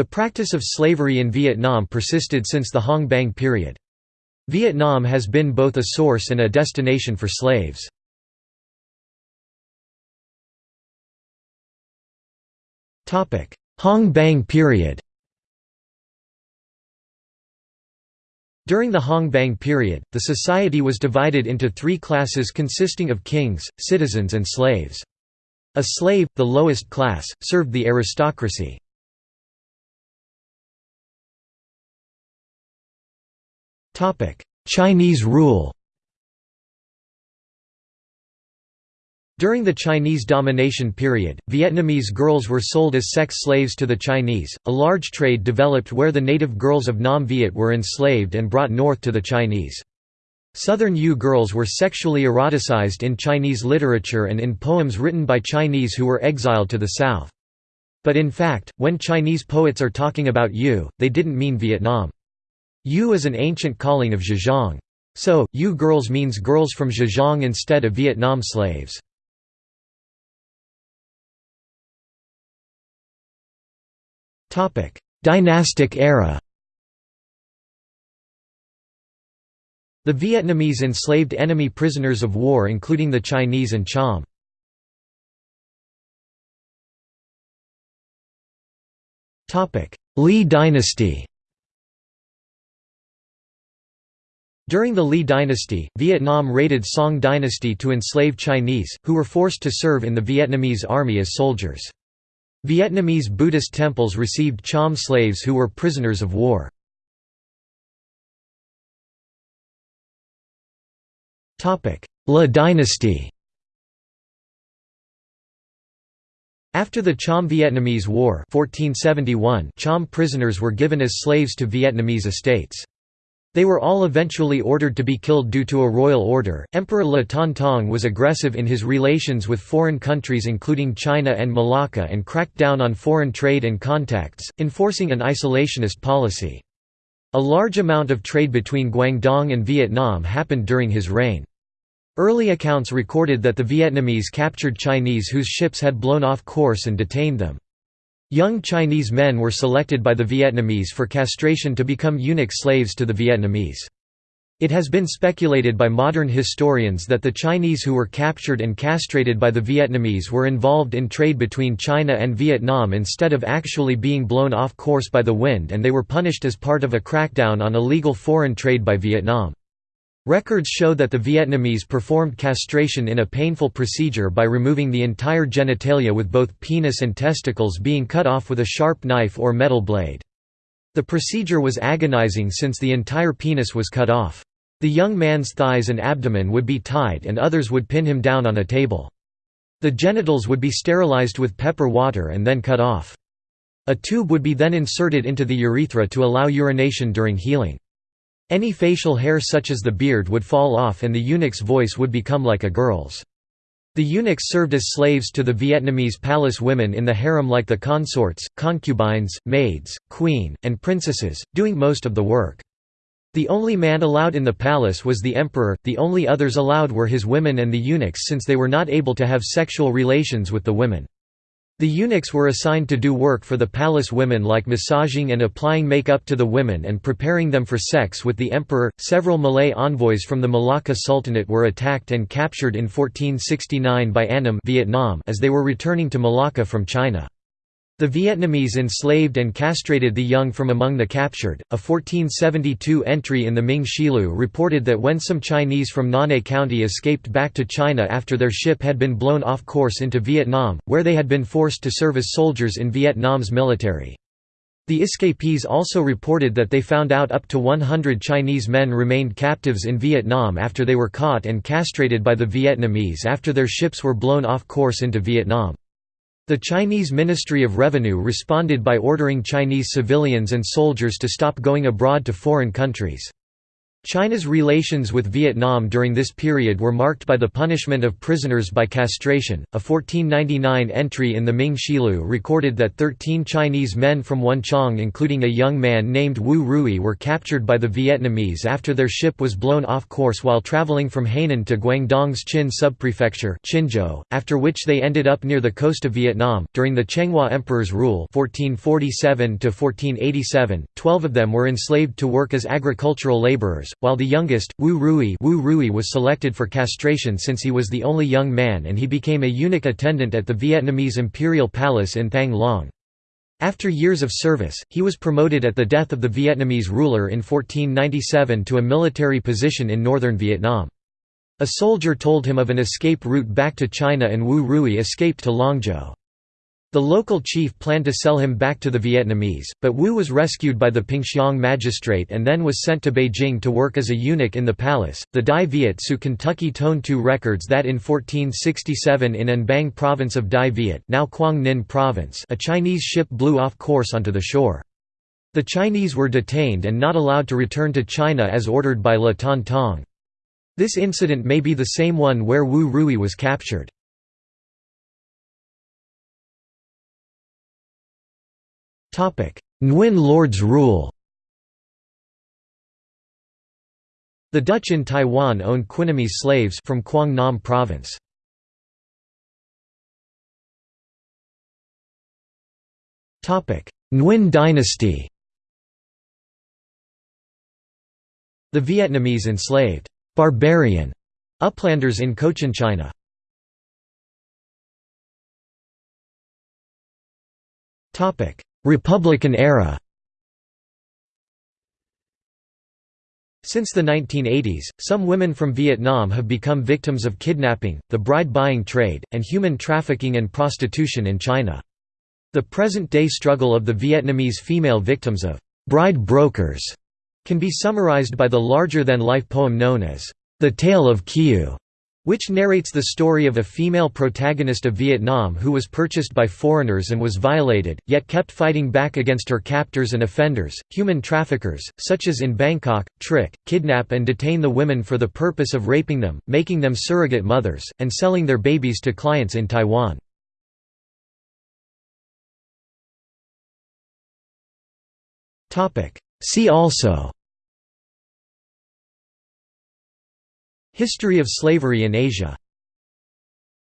The practice of slavery in Vietnam persisted since the Hong Bang period. Vietnam has been both a source and a destination for slaves. Hong Bang period During the Hong Bang period, the society was divided into three classes consisting of kings, citizens and slaves. A slave, the lowest class, served the aristocracy. Chinese rule During the Chinese domination period, Vietnamese girls were sold as sex slaves to the Chinese. A large trade developed where the native girls of Nam Viet were enslaved and brought north to the Chinese. Southern Yu girls were sexually eroticized in Chinese literature and in poems written by Chinese who were exiled to the south. But in fact, when Chinese poets are talking about Yu, they didn't mean Vietnam. Yu is an ancient calling of Zhejiang. So, Yu girls means girls from Zhejiang instead of Vietnam slaves. Dynastic era The Vietnamese enslaved enemy prisoners of war including the Chinese and Cham. Lý dynasty During the Lý dynasty, Vietnam raided Song dynasty to enslave Chinese, who were forced to serve in the Vietnamese army as soldiers. Vietnamese Buddhist temples received Cham slaves who were prisoners of war. Le dynasty After the Cham-Vietnamese War 1471, Cham prisoners were given as slaves to Vietnamese estates. They were all eventually ordered to be killed due to a royal order. Emperor Le Ton Tong was aggressive in his relations with foreign countries including China and Malacca and cracked down on foreign trade and contacts, enforcing an isolationist policy. A large amount of trade between Guangdong and Vietnam happened during his reign. Early accounts recorded that the Vietnamese captured Chinese whose ships had blown off course and detained them. Young Chinese men were selected by the Vietnamese for castration to become eunuch slaves to the Vietnamese. It has been speculated by modern historians that the Chinese who were captured and castrated by the Vietnamese were involved in trade between China and Vietnam instead of actually being blown off course by the wind and they were punished as part of a crackdown on illegal foreign trade by Vietnam. Records show that the Vietnamese performed castration in a painful procedure by removing the entire genitalia with both penis and testicles being cut off with a sharp knife or metal blade. The procedure was agonizing since the entire penis was cut off. The young man's thighs and abdomen would be tied and others would pin him down on a table. The genitals would be sterilized with pepper water and then cut off. A tube would be then inserted into the urethra to allow urination during healing. Any facial hair such as the beard would fall off and the eunuch's voice would become like a girl's. The eunuchs served as slaves to the Vietnamese palace women in the harem like the consorts, concubines, maids, queen, and princesses, doing most of the work. The only man allowed in the palace was the emperor, the only others allowed were his women and the eunuchs since they were not able to have sexual relations with the women. The eunuchs were assigned to do work for the palace women like massaging and applying makeup to the women and preparing them for sex with the emperor. Several Malay envoys from the Malacca Sultanate were attacked and captured in 1469 by Annam Vietnam as they were returning to Malacca from China. The Vietnamese enslaved and castrated the young from among the captured. A 1472 entry in the Ming Shilu reported that when some Chinese from Nanhai County escaped back to China after their ship had been blown off course into Vietnam, where they had been forced to serve as soldiers in Vietnam's military. The escapees also reported that they found out up to 100 Chinese men remained captives in Vietnam after they were caught and castrated by the Vietnamese after their ships were blown off course into Vietnam. The Chinese Ministry of Revenue responded by ordering Chinese civilians and soldiers to stop going abroad to foreign countries. China's relations with Vietnam during this period were marked by the punishment of prisoners by castration. A 1499 entry in the Ming Shilu recorded that 13 Chinese men from Wenchang, including a young man named Wu Rui, were captured by the Vietnamese after their ship was blown off course while traveling from Hainan to Guangdong's Qin subprefecture, Qinzhou, after which they ended up near the coast of Vietnam. During the Chenghua Emperor's rule, 1447 to 1487, 12 of them were enslaved to work as agricultural laborers while the youngest, Wu Rui, Wu Rui was selected for castration since he was the only young man and he became a eunuch attendant at the Vietnamese imperial palace in Thang Long. After years of service, he was promoted at the death of the Vietnamese ruler in 1497 to a military position in northern Vietnam. A soldier told him of an escape route back to China and Wu Rui escaped to Longzhou. The local chief planned to sell him back to the Vietnamese, but Wu was rescued by the Pingxiang magistrate and then was sent to Beijing to work as a eunuch in the palace. The Dai Viet Su Ky Toan Thu records that in 1467 in An Bang province of Dai Viet, now Quang Ninh province, a Chinese ship blew off course onto the shore. The Chinese were detained and not allowed to return to China as ordered by Le Ton Tong. This incident may be the same one where Wu Rui was captured. Nguyen lords rule. The Dutch in Taiwan owned Quinamese slaves from Quang Nam province. Nguyen dynasty. The Vietnamese enslaved «barbarian» uplanders in Cochinchina. Republican era Since the 1980s, some women from Vietnam have become victims of kidnapping, the bride-buying trade, and human trafficking and prostitution in China. The present-day struggle of the Vietnamese female victims of «bride brokers» can be summarized by the larger-than-life poem known as «The Tale of Kieu», which narrates the story of a female protagonist of Vietnam who was purchased by foreigners and was violated, yet kept fighting back against her captors and offenders, human traffickers, such as in Bangkok, trick, kidnap and detain the women for the purpose of raping them, making them surrogate mothers, and selling their babies to clients in Taiwan. See also History of slavery in Asia